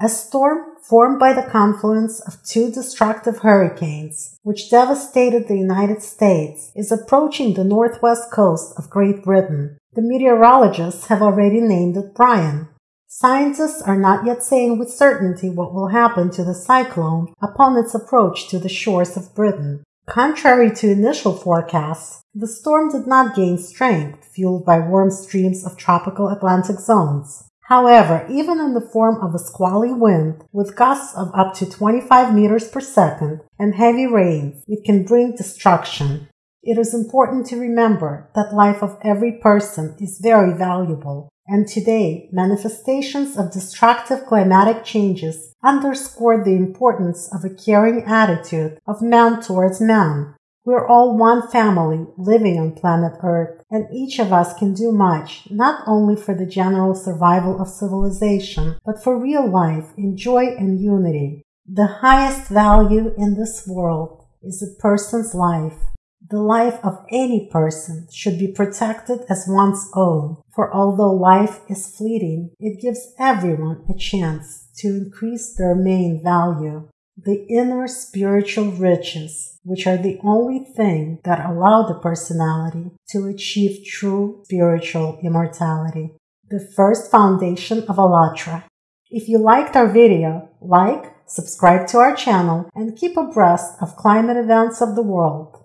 A storm formed by the confluence of two destructive hurricanes, which devastated the United States, is approaching the northwest coast of Great Britain. The meteorologists have already named it Brian. Scientists are not yet saying with certainty what will happen to the cyclone upon its approach to the shores of Britain. Contrary to initial forecasts, the storm did not gain strength, fueled by warm streams of tropical Atlantic zones. However, even in the form of a squally wind with gusts of up to 25 meters per second and heavy rains, it can bring destruction. It is important to remember that life of every person is very valuable, and today manifestations of destructive climatic changes underscore the importance of a caring attitude of man towards man, we're all one family living on planet Earth, and each of us can do much, not only for the general survival of civilization, but for real life in joy and unity. The highest value in this world is a person's life. The life of any person should be protected as one's own, for although life is fleeting, it gives everyone a chance to increase their main value the inner spiritual riches, which are the only thing that allow the personality to achieve true spiritual immortality. The first foundation of ALLATRA. If you liked our video, like, subscribe to our channel, and keep abreast of climate events of the world.